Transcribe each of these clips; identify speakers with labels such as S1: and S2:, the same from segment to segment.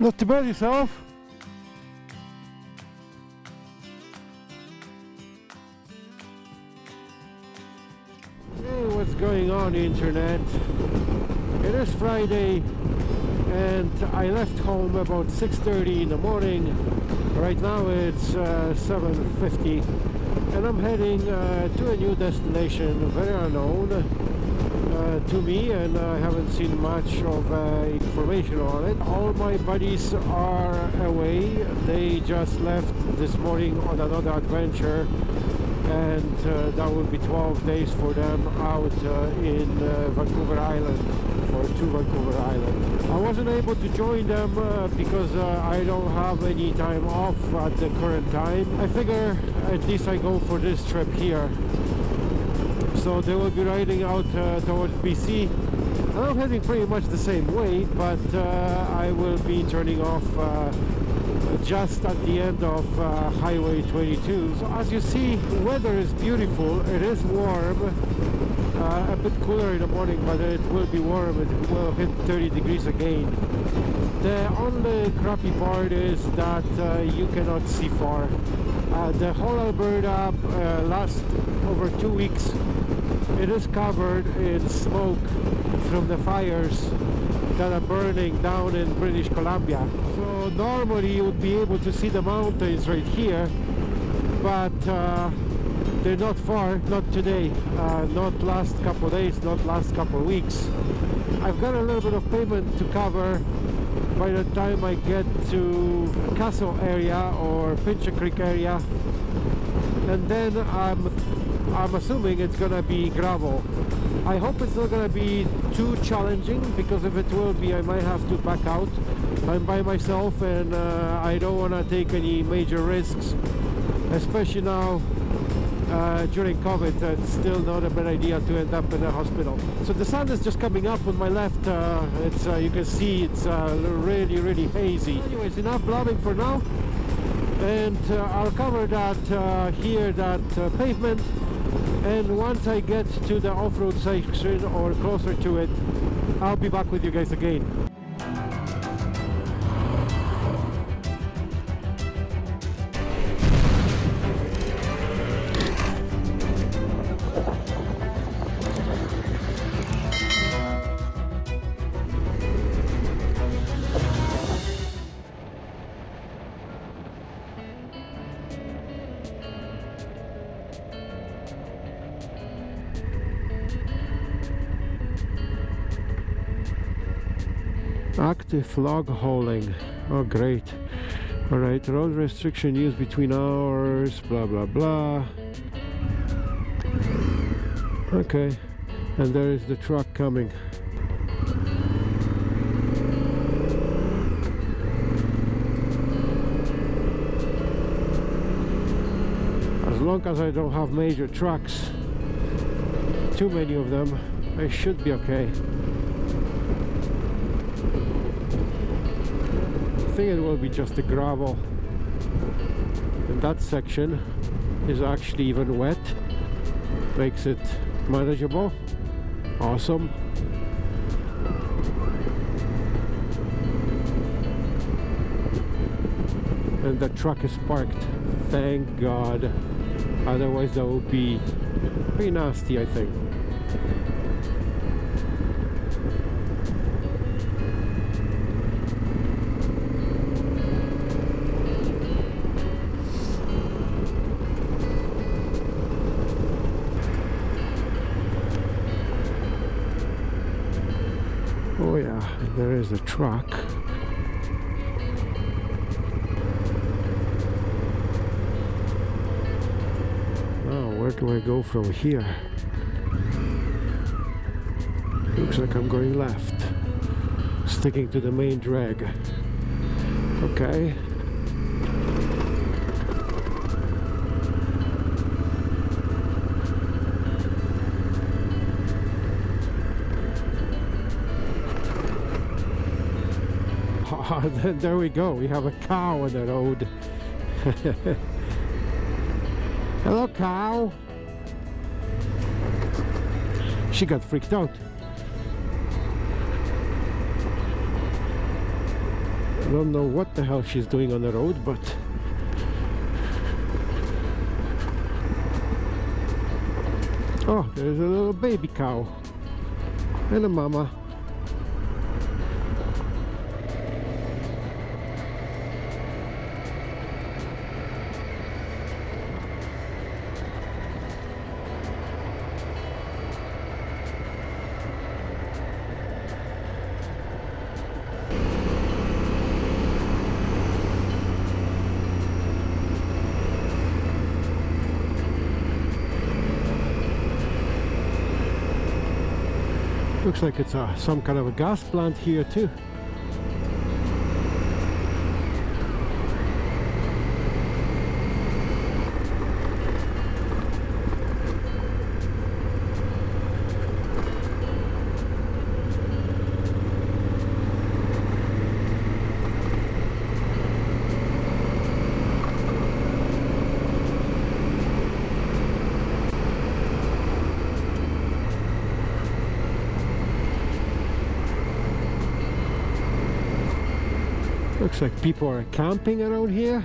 S1: Not too bad yourself? Hey, what's going on internet? It is Friday and I left home about 6.30 in the morning. Right now it's uh, 7.50 and I'm heading uh, to a new destination, very unknown to me and I haven't seen much of uh, information on it. All my buddies are away. They just left this morning on another adventure and uh, that will be 12 days for them out uh, in uh, Vancouver Island or to Vancouver Island. I wasn't able to join them uh, because uh, I don't have any time off at the current time. I figure at least I go for this trip here. So they will be riding out uh, towards BC. I'm heading pretty much the same way, but I will be turning off just at the end of uh, Highway 22. So as you see, the weather is beautiful. It is warm, uh, a bit cooler in the morning, but it will be warm. It will hit 30 degrees again. The only crappy part is that uh, you cannot see far. Uh, the whole Alberta uh, last over two weeks, it is covered in smoke from the fires that are burning down in British Columbia. So normally you would be able to see the mountains right here, but uh, they're not far, not today, uh, not last couple days, not last couple weeks. I've got a little bit of payment to cover by the time I get to Castle area or Pincher Creek area and then I'm I'm assuming it's gonna be gravel. I hope it's not gonna be too challenging because if it will be I might have to back out. I'm by myself and uh, I don't want to take any major risks especially now uh, during COVID it's still not a bad idea to end up in a hospital. So the sun is just coming up on my left uh, it's uh, you can see it's uh, really really hazy. Anyways enough blabbing for now and uh, I'll cover that here that pavement and once I get to the off-road section or closer to it I'll be back with you guys again active log hauling. Oh great. All right road restriction used between hours blah blah blah. Okay and there is the truck coming. As long as I don't have major trucks too many of them I should be okay think it will be just the gravel. And that section is actually even wet. Makes it manageable. Awesome. And the truck is parked. Thank god. Otherwise that would be pretty nasty I think there is a truck. Oh, where do I go from here? Looks like I'm going left. Sticking to the main drag. Okay. there we go. We have a cow on the road. Hello, cow. She got freaked out. I don't know what the hell she's doing on the road, but Oh, there's a little baby cow and a mama. Looks like it's a, some kind of a gas plant here too. Looks like people are camping around here.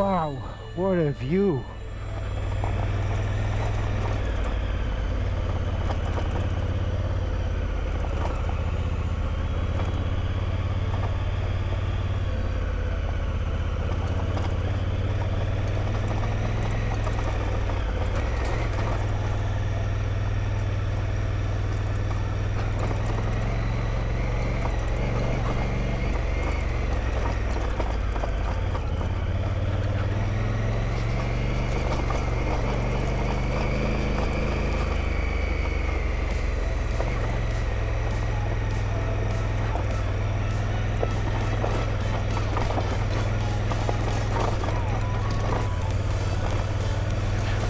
S1: Wow, what a view.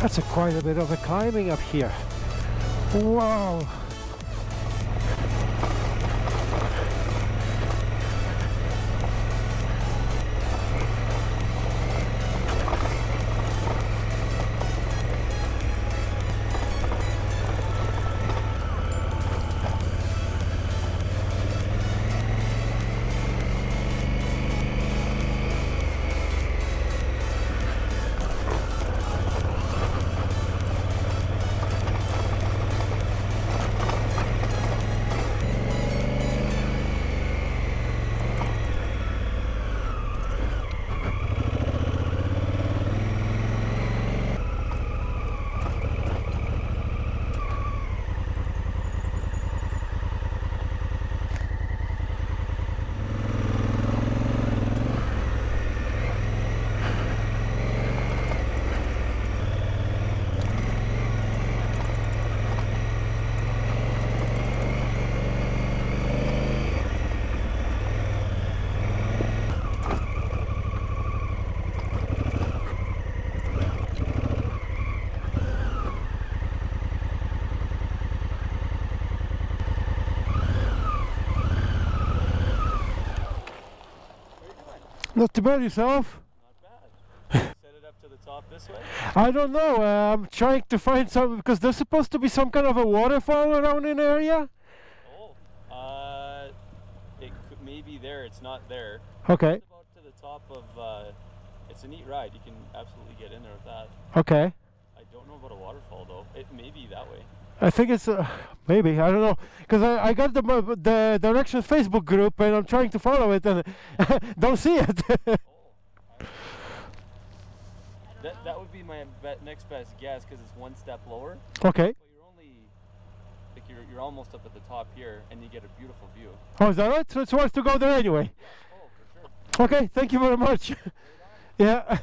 S1: That's a quite a bit of a climbing up here. Wow. Not too bad yourself.
S2: Not bad. Set it up to the top this way.
S1: I don't know. Uh, I'm trying to find some because there's supposed to be some kind of a waterfall around in the area.
S2: Oh, uh, it could maybe there. It's not there.
S1: Okay.
S2: It's about to the top of. Uh, it's a neat ride. You can absolutely get in there with that.
S1: Okay.
S2: I don't know about a waterfall though. It may be that way.
S1: I think it's uh, maybe I don't know because I, I got the the directions Facebook group and I'm trying to follow it and don't see it.
S2: Oh. That that would be my be- next best guess because it's one step lower.
S1: okay.
S2: But you're only like you're you're almost up at the top here, and you get a beautiful view.
S1: Oh, is that right? So it's worth to go there anyway.
S2: Oh, for sure.
S1: Okay. Thank you very much. yeah.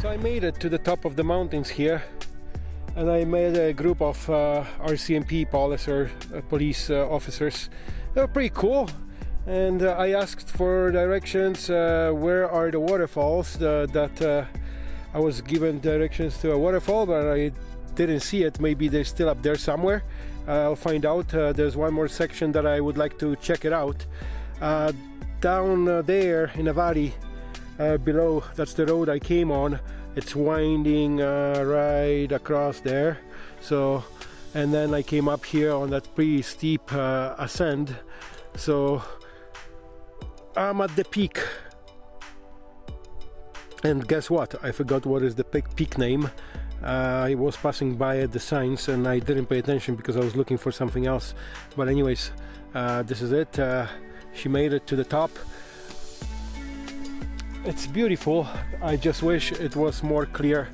S1: So I made it to the top of the mountains here and I made a group of uh, RCMP police, uh, police uh, officers. They were pretty cool and uh, I asked for directions uh, where are the waterfalls uh, that I was given directions to a waterfall but I didn't see it. Maybe they're still up there somewhere. I'll find out. There's one more section that I would like to check it out. Down there in a valley below that's the road I came on. It's winding uh, right across there. So and then I came up here on that pretty steep uh, ascent. So I'm at the peak. And guess what? I forgot what is the peak, peak name. Uh, I was passing by at the signs and I didn't pay attention because I was looking for something else. But anyways uh, this is it. Uh, she made it to the top it's beautiful. I just wish it was more clear.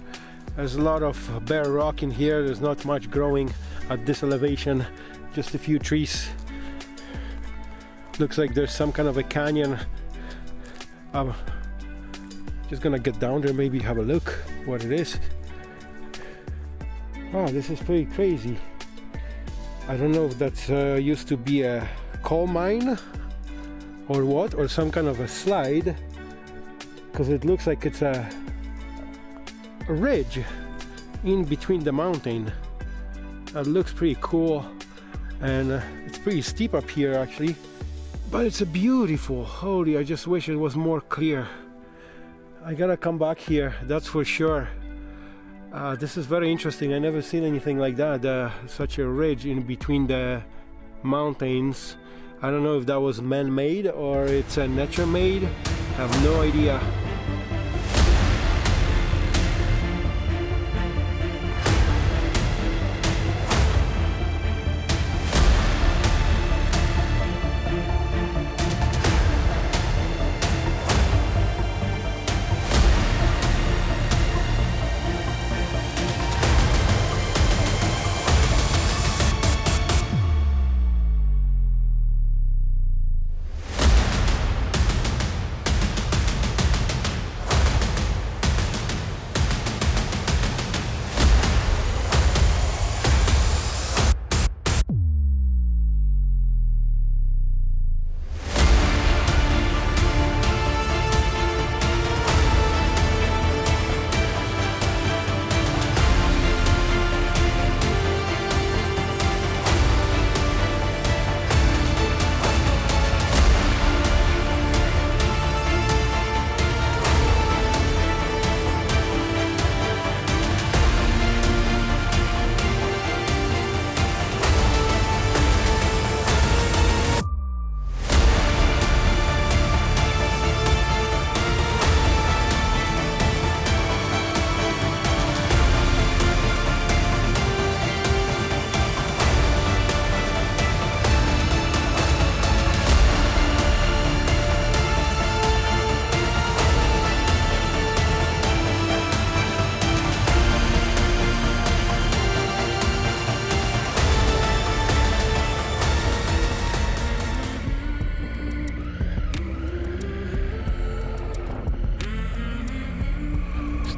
S1: There's a lot of bare rock in here. There's not much growing at this elevation. Just a few trees. Looks like there's some kind of a canyon. I'm just gonna get down there maybe have a look what it is. Oh this is pretty crazy. I don't know if that's uh, used to be a coal mine or what or some kind of a slide because it looks like it's a, a ridge in between the mountain. It looks pretty cool and uh, it's pretty steep up here actually. But it's a beautiful holy I just wish it was more clear. I gotta come back here that's for sure. Uh, this is very interesting I never seen anything like that uh, such a ridge in between the mountains. I don't know if that was man-made or it's a nature made I have no idea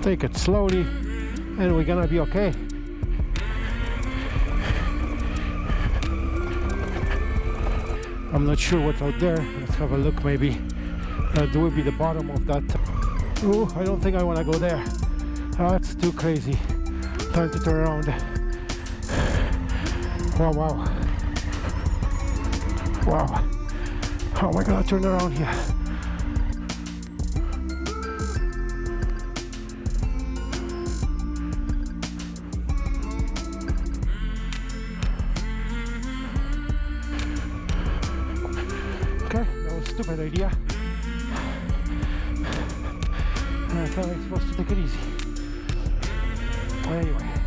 S1: take it slowly and we're gonna be okay. I'm not sure what's out there. Let's have a look maybe. Uh, that will be the bottom of that. Oh I don't think I want to go there. Ah, That's too crazy. Time to turn around. Wow wow. Wow. How am I gonna turn around here anyway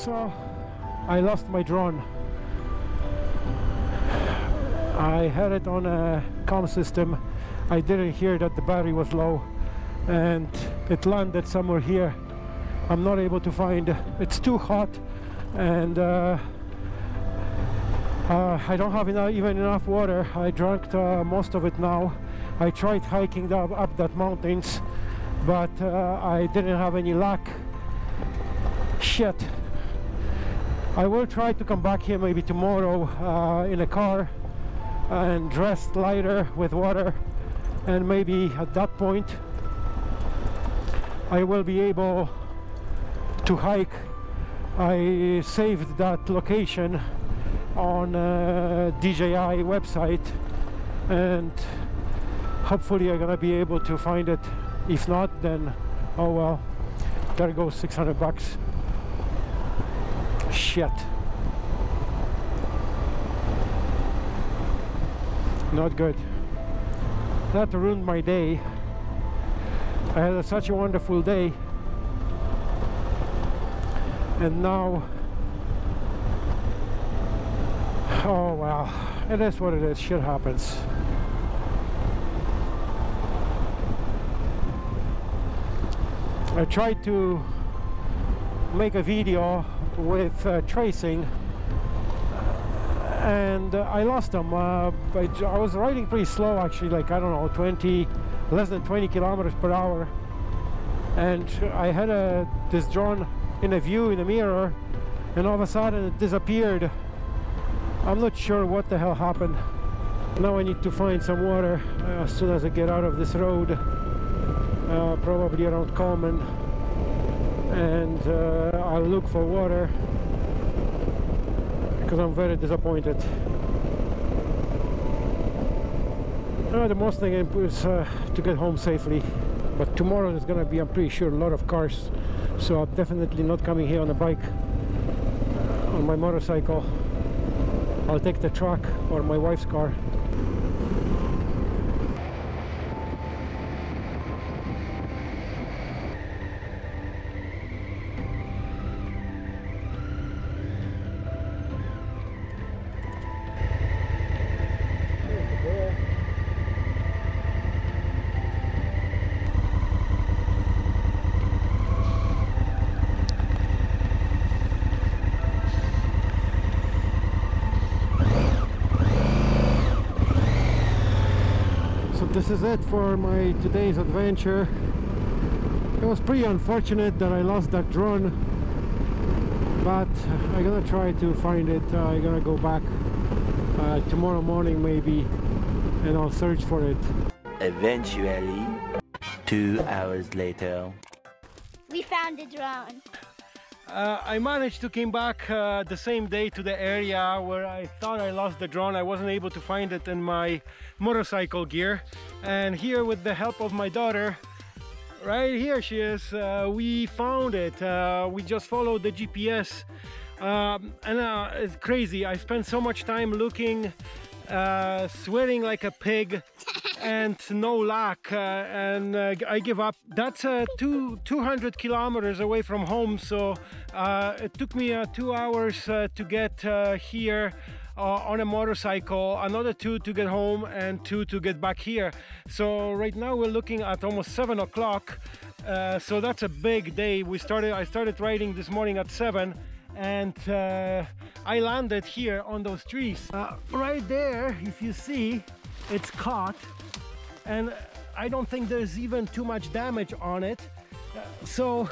S1: So I lost my drone. I had it on a com system. I didn't hear that the battery was low and it landed somewhere here. I'm not able to find it, it's too hot and uh, uh, I don't have enough, even enough water. I drank uh, most of it now. I tried hiking up, up that mountains but uh, I didn't have any luck. Shit. I will try to come back here maybe tomorrow uh, in a car and dressed lighter with water and maybe at that point I will be able to hike. I saved that location on uh, DJI website and hopefully I'm gonna be able to find it. If not then oh well there goes 600 bucks shit. Not good. That ruined my day. I had a, such a wonderful day. And now oh well it is what it is. Shit happens. I tried to make a video with uh, tracing. And uh, I lost them uh, I, I was riding pretty slow actually like I don't know 20 less than 20 kilometers per hour. And I had a this drone in a view in the mirror and all of a sudden it disappeared. I'm not sure what the hell happened. Now I need to find some water uh, as soon as I get out of this road uh, probably around Coleman and uh, I'll look for water because I'm very disappointed. Uh, the most thing is uh, to get home safely but tomorrow is gonna be I'm pretty sure a lot of cars so I'm definitely not coming here on a bike on my motorcycle. I'll take the truck or my wife's car this is it for my today's adventure it was pretty unfortunate that I lost that drone but I'm gonna try to find it uh, I'm gonna go back uh, tomorrow morning maybe and I'll search for it
S3: Eventually, two hours later.
S4: We found the drone.
S1: Uh, I managed to came back uh, the same day to the area where I thought I lost the drone. I wasn't able to find it in my motorcycle gear. And here with the help of my daughter, right here she is, uh, we found it. Uh, we just followed the GPS. Um, and uh, it's crazy. I spent so much time looking, uh, sweating like a pig and no luck uh, and uh, I give up. That's uh, two, 200 kilometers away from home so uh, it took me two hours to get here on a motorcycle, another two to get home and two to get back here. So right now we're looking at almost seven o'clock so that's a big day. We started. I started riding this morning at seven and uh, I landed here on those trees. Uh, right there, if you see, it's caught and I don't think there's even too much damage on it. Uh, so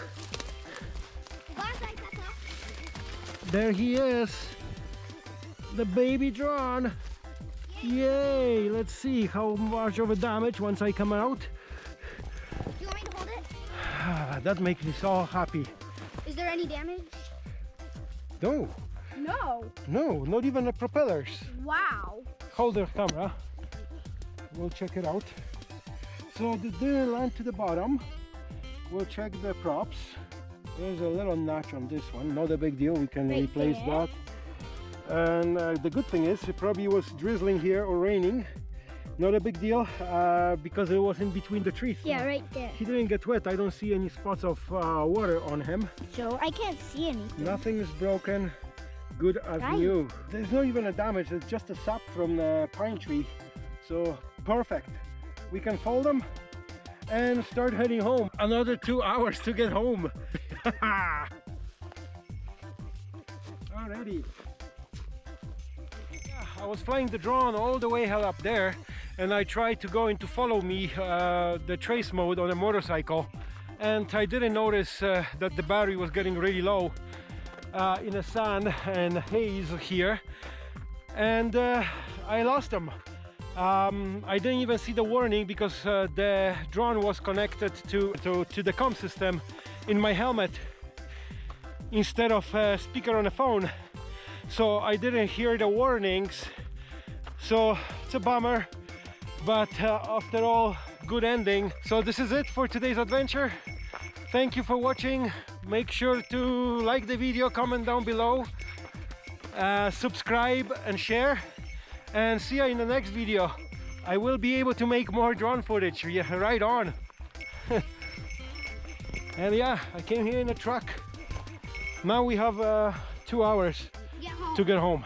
S1: there he is, the baby drone. Yay! Let's see how much of a damage once I come out.
S4: Do You want me to hold it?
S1: that makes me so happy.
S4: Is there any damage?
S1: No.
S4: No.
S1: No, not even the propellers.
S4: Wow.
S1: Hold the camera. We'll check it out. So the didn't land to the bottom. We'll check the props. There's a little notch on this one. Not a big deal. We can
S4: Right
S1: replace
S4: there.
S1: that. And uh, the good thing is it probably was drizzling here or raining. Not a big deal uh, because it was in between the trees.
S4: Yeah, right there.
S1: He didn't get wet. I don't see any spots of uh, water on him.
S4: So I can't see anything.
S1: Nothing is broken. Good as
S4: Right.
S1: new. There's not even a damage. It's just a sap from the pine tree. So perfect. We can fold them and start heading home. Another two hours to get home. Already. Yeah, I was flying the drone all the way hell up there and I tried to go into follow me uh, the trace mode on a motorcycle and I didn't notice uh, that the battery was getting really low uh, in the sun and haze here and uh, I lost them. Um, I didn't even see the warning because uh, the drone was connected to, to, to the com system in my helmet instead of a speaker on the phone. So I didn't hear the warnings. So it's a bummer but uh, after all good ending. So this is it for today's adventure. Thank you for watching. Make sure to like the video comment down below uh, subscribe and share and see you in the next video. I will be able to make more drone footage. Yeah right on. And yeah I came here in a truck. Now we have uh, two hours
S4: Get
S1: to get home